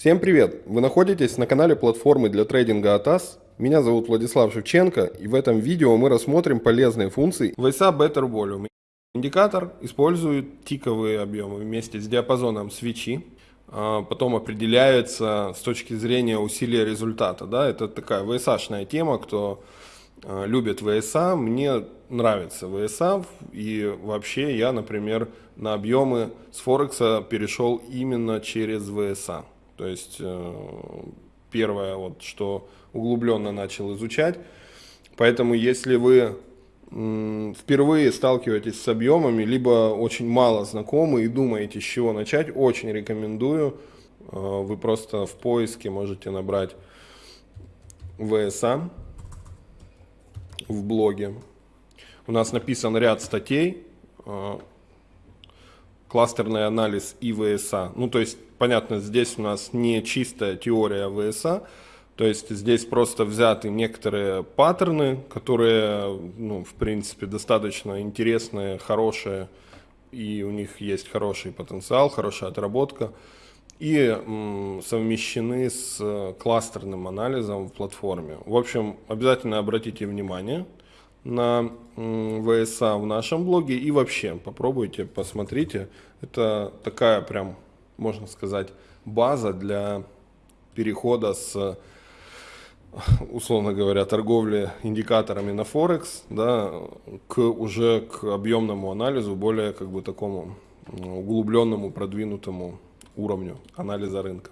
Всем привет! Вы находитесь на канале платформы для трейдинга ATAS. Меня зовут Владислав Шевченко и в этом видео мы рассмотрим полезные функции VSA Better Volume. Индикатор использует тиковые объемы вместе с диапазоном свечи. А, потом определяется с точки зрения усилия результата. Да? Это такая VSA-шная тема, кто а, любит VSA. Мне нравится VSA и вообще я, например, на объемы с Форекса перешел именно через VSA. То есть э, первое, вот, что углубленно начал изучать. Поэтому если вы впервые сталкиваетесь с объемами, либо очень мало знакомы и думаете, с чего начать, очень рекомендую. Э, вы просто в поиске можете набрать VSA в блоге. У нас написан ряд статей, э, кластерный анализ и ВСА. Ну, то есть, понятно, здесь у нас не чистая теория ВСА, то есть здесь просто взяты некоторые паттерны, которые, ну, в принципе, достаточно интересные, хорошие, и у них есть хороший потенциал, хорошая отработка, и совмещены с кластерным анализом в платформе. В общем, обязательно обратите внимание на ВСА в нашем блоге и вообще попробуйте, посмотрите. Это такая прям, можно сказать, база для перехода с условно говоря, торговли индикаторами на Форекс, да, к уже к объемному анализу, более как бы такому углубленному, продвинутому уровню анализа рынка.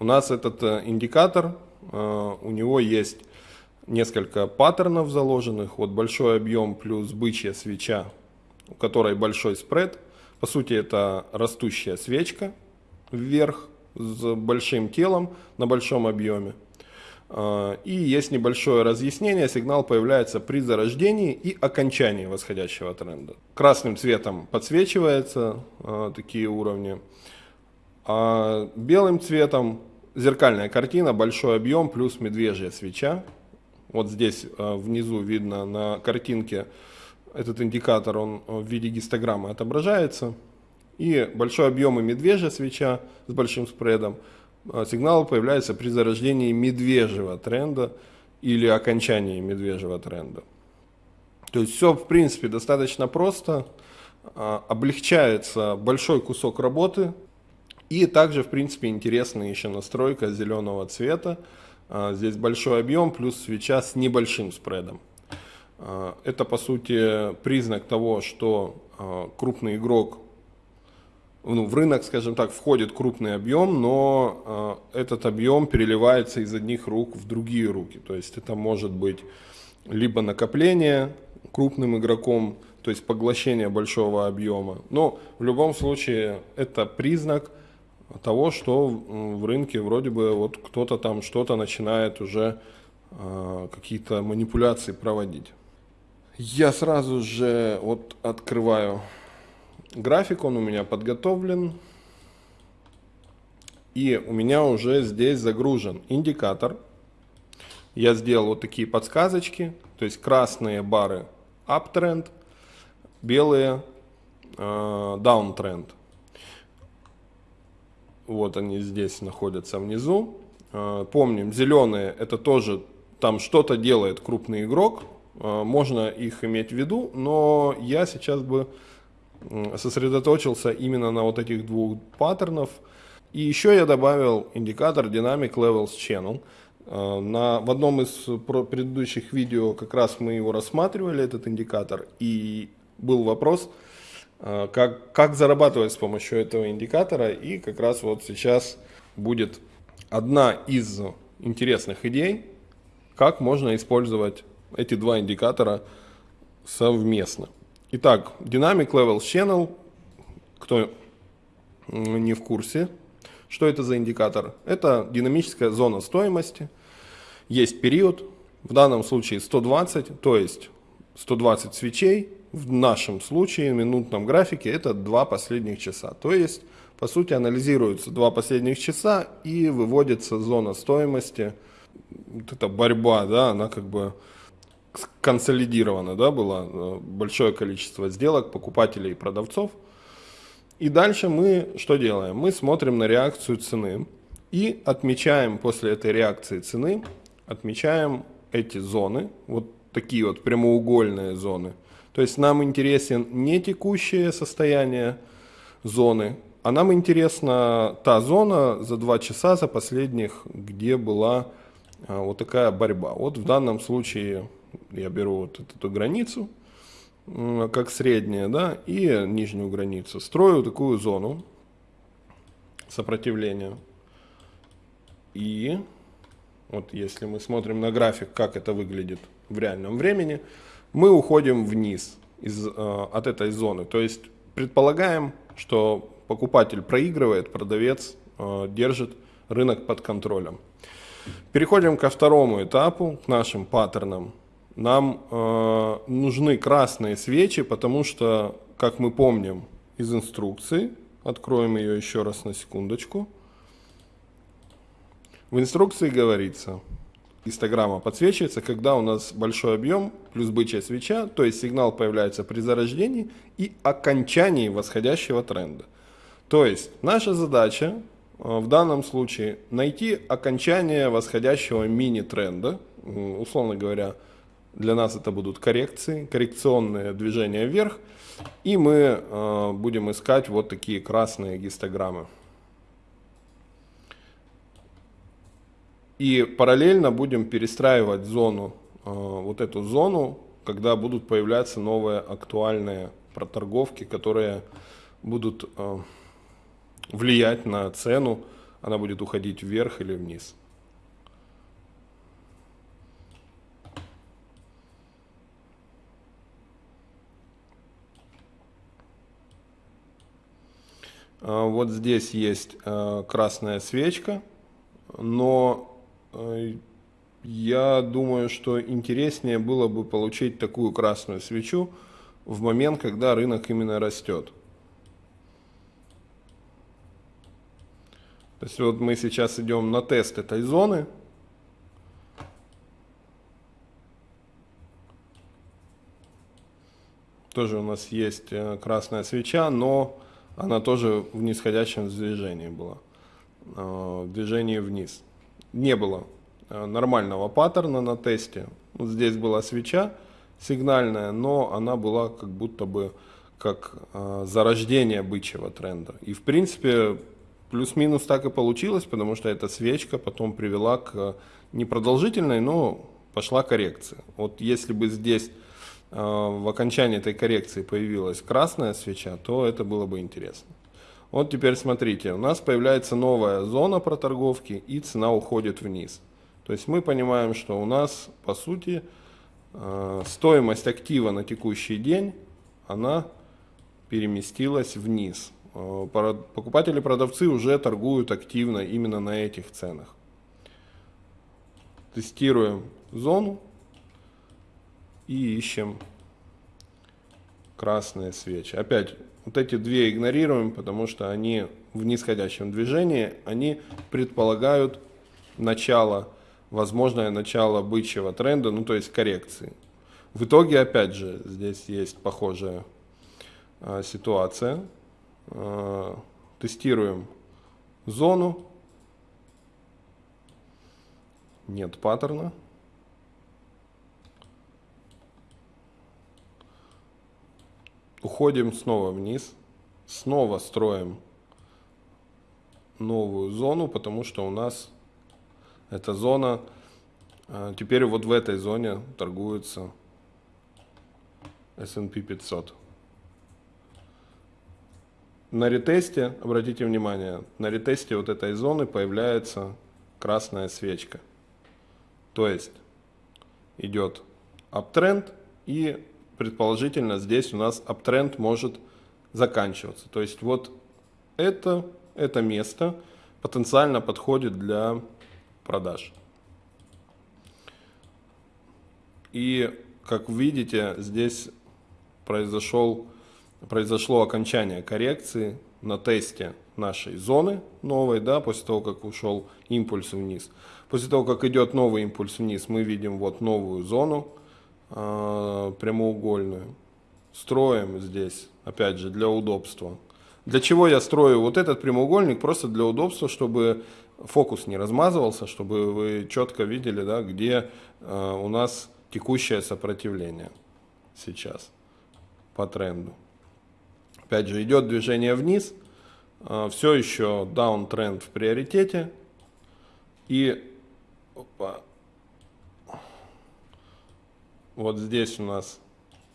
У нас этот э, индикатор, э, у него есть несколько паттернов заложенных, вот большой объем плюс бычья свеча, у которой большой спред. По сути, это растущая свечка вверх с большим телом на большом объеме. А, и есть небольшое разъяснение, сигнал появляется при зарождении и окончании восходящего тренда. Красным цветом подсвечиваются а, такие уровни, а белым цветом зеркальная картина, большой объем плюс медвежья свеча. Вот здесь а, внизу видно на картинке этот индикатор, он в виде гистограммы отображается. И большой объем и медвежья свеча с большим спредом – а, сигналы появляются при зарождении медвежьего тренда или окончании медвежьего тренда. То есть все, в принципе, достаточно просто, облегчается большой кусок работы, и также, в принципе, интересная еще настройка зеленого цвета. А, здесь большой объем плюс свеча с небольшим спредом. Это, по сути, признак того, что крупный игрок ну, в рынок, скажем так, входит крупный объем, но этот объем переливается из одних рук в другие руки. То есть это может быть либо накопление крупным игроком, то есть поглощение большого объема. Но в любом случае это признак того, что в рынке вроде бы вот кто-то там что-то начинает уже э, какие-то манипуляции проводить. Я сразу же вот открываю График он у меня подготовлен. И у меня уже здесь загружен индикатор. Я сделал вот такие подсказочки. То есть красные бары uptrend, белые э, downtrend. Вот они здесь находятся внизу. Э, помним, зеленые это тоже там что-то делает крупный игрок. Э, можно их иметь в виду, но я сейчас бы сосредоточился именно на вот этих двух паттернов. И еще я добавил индикатор Dynamic Levels Channel. Э, на, в одном из предыдущих видео как раз мы его рассматривали, этот индикатор, и был вопрос, как, как зарабатывать с помощью этого индикатора, и как раз вот сейчас будет одна из интересных идей, как можно использовать эти два индикатора совместно. Итак, Dynamic Levels Channel, кто не в курсе, что это за индикатор? Это динамическая зона стоимости, есть период, в данном случае 120, то есть 120 свечей, в нашем случае, в минутном графике, это два последних часа. То есть, по сути, анализируются два последних часа и выводится зона стоимости, вот эта борьба, да, она как бы консолидировано, да, было э, большое количество сделок покупателей и продавцов. И дальше мы что делаем? Мы смотрим на реакцию цены И отмечаем после этой реакции цены, отмечаем эти зоны, вот такие вот прямоугольные зоны. То есть нам интересен не текущее состояние зоны, а нам интересна та зона за два часа, за последних, где была а, вот такая борьба. Вот в данном случае я беру вот эту границу, как средняя, да, и нижнюю границу. Строю такую зону сопротивления. И вот если мы смотрим на график, как это выглядит в реальном времени, мы уходим вниз из, э, от этой зоны. То есть предполагаем, что покупатель проигрывает, продавец э, держит рынок под контролем. Переходим ко второму этапу, к нашим паттернам. Нам э, нужны красные свечи, потому что, как мы помним из инструкции, откроем ее еще раз на секундочку. В инструкции говорится, гистограмма подсвечивается, когда у нас большой объем плюс бычья свеча, то есть сигнал появляется при зарождении и окончании восходящего тренда. То есть наша задача э, в данном случае найти окончание восходящего мини-тренда, условно говоря, для нас это будут коррекции, коррекционные движения вверх, и мы э, будем искать вот такие красные гистограммы. И параллельно будем перестраивать зону, э, вот эту зону, когда будут появляться новые актуальные проторговки, которые будут э, влиять на цену, она будет уходить вверх или вниз. А, вот здесь есть э, красная свечка, но э, я думаю, что интереснее было бы получить такую красную свечу в момент, когда рынок именно растет. То есть вот мы сейчас идем на тест этой зоны. Тоже у нас есть э, красная свеча, но она тоже в нисходящем движении была, э, в движении вниз. Не было э, нормального паттерна на тесте. Вот здесь была свеча сигнальная, но она была как будто бы как э, зарождение бычьего тренда. И в принципе плюс-минус так и получилось, потому что эта свечка потом привела к непродолжительной, но пошла коррекция. Вот если бы здесь а, в окончании этой коррекции появилась красная свеча, то это было бы интересно. Вот теперь смотрите, у нас появляется новая зона проторговки и цена уходит вниз. То есть мы понимаем, что у нас по сути а, стоимость актива на текущий день, она переместилась вниз. А, покупатели-продавцы уже торгуют активно именно на этих ценах. Тестируем зону и ищем красные свечи. Опять, вот эти две игнорируем, потому что они в нисходящем движении, они предполагают начало, возможное начало бычьего тренда, ну то есть коррекции. В итоге, опять же, здесь есть похожая а, ситуация. А, тестируем зону. Нет паттерна. Уходим снова вниз, снова строим новую зону, потому что у нас эта зона, а, теперь вот в этой зоне торгуется S&P 500. На ретесте, обратите внимание, на ретесте вот этой зоны появляется красная свечка. То есть идет аптренд и предположительно здесь у нас аптренд может заканчиваться. То есть вот это, это место потенциально подходит для продаж. И как видите, здесь произошел, произошло окончание коррекции на тесте нашей зоны новой, да, после того, как ушел импульс вниз. После того, как идет новый импульс вниз, мы видим вот новую зону, прямоугольную. Строим здесь, опять же, для удобства, Для чего я строю вот этот прямоугольник? Просто для удобства, чтобы фокус не размазывался, чтобы вы четко видели, да, где э, у нас текущее сопротивление сейчас по тренду. Опять же, идет движение вниз, э, все еще даунтренд в приоритете. И опа, вот здесь у нас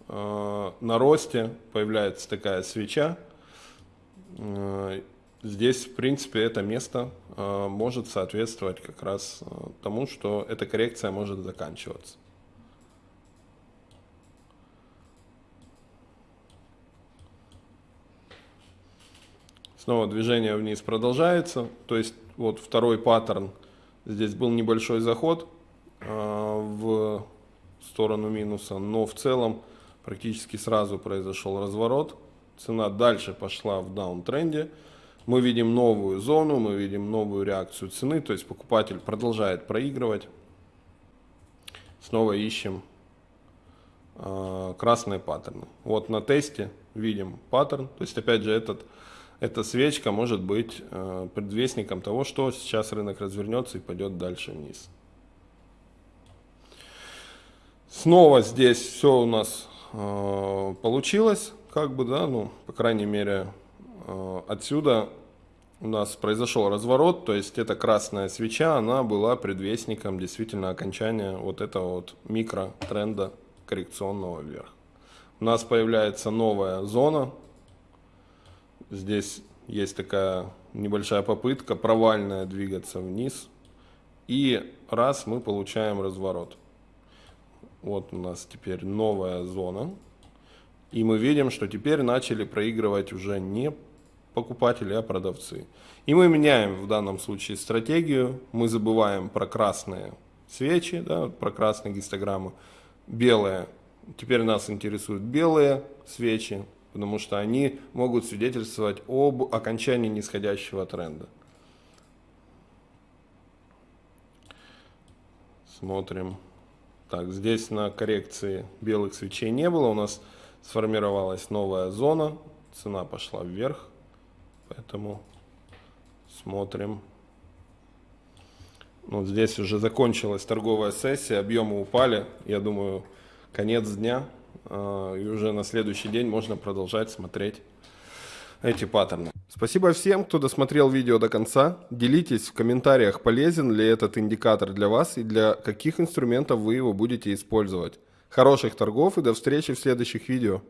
э, на росте появляется такая свеча. Э, здесь, в принципе, это место э, может соответствовать как раз э, тому, что эта коррекция может заканчиваться. Снова движение вниз продолжается. То есть вот второй паттерн. Здесь был небольшой заход в сторону минуса, но в целом практически сразу произошел разворот. Цена дальше пошла в даунтренде. Мы видим новую зону, мы видим новую реакцию цены, то есть покупатель продолжает проигрывать. Снова ищем э, красные паттерны. Вот на тесте видим паттерн, то есть опять же этот, эта свечка может быть э, предвестником того, что сейчас рынок развернется и пойдет дальше вниз. Снова здесь все у нас э, получилось, как бы, да, ну, по крайней мере, э, отсюда у нас произошел разворот, то есть эта красная свеча, она была предвестником действительно окончания вот этого вот микротренда коррекционного вверх. У нас появляется новая зона, здесь есть такая небольшая попытка провальная двигаться вниз, и раз мы получаем разворот. Вот у нас теперь новая зона. И мы видим, что теперь начали проигрывать уже не покупатели, а продавцы. И мы меняем в данном случае стратегию. Мы забываем про красные свечи, да, про красные гистограммы. Белые. Теперь нас интересуют белые свечи, потому что они могут свидетельствовать об окончании нисходящего тренда. Смотрим. Так, здесь на коррекции белых свечей не было. У нас сформировалась новая зона. Цена пошла вверх. Поэтому смотрим. Вот здесь уже закончилась торговая сессия. Объемы упали. Я думаю, конец дня. А, и уже на следующий день можно продолжать смотреть эти паттерны. Спасибо всем, кто досмотрел видео до конца. Делитесь в комментариях, полезен ли этот индикатор для вас и для каких инструментов вы его будете использовать. Хороших торгов и до встречи в следующих видео.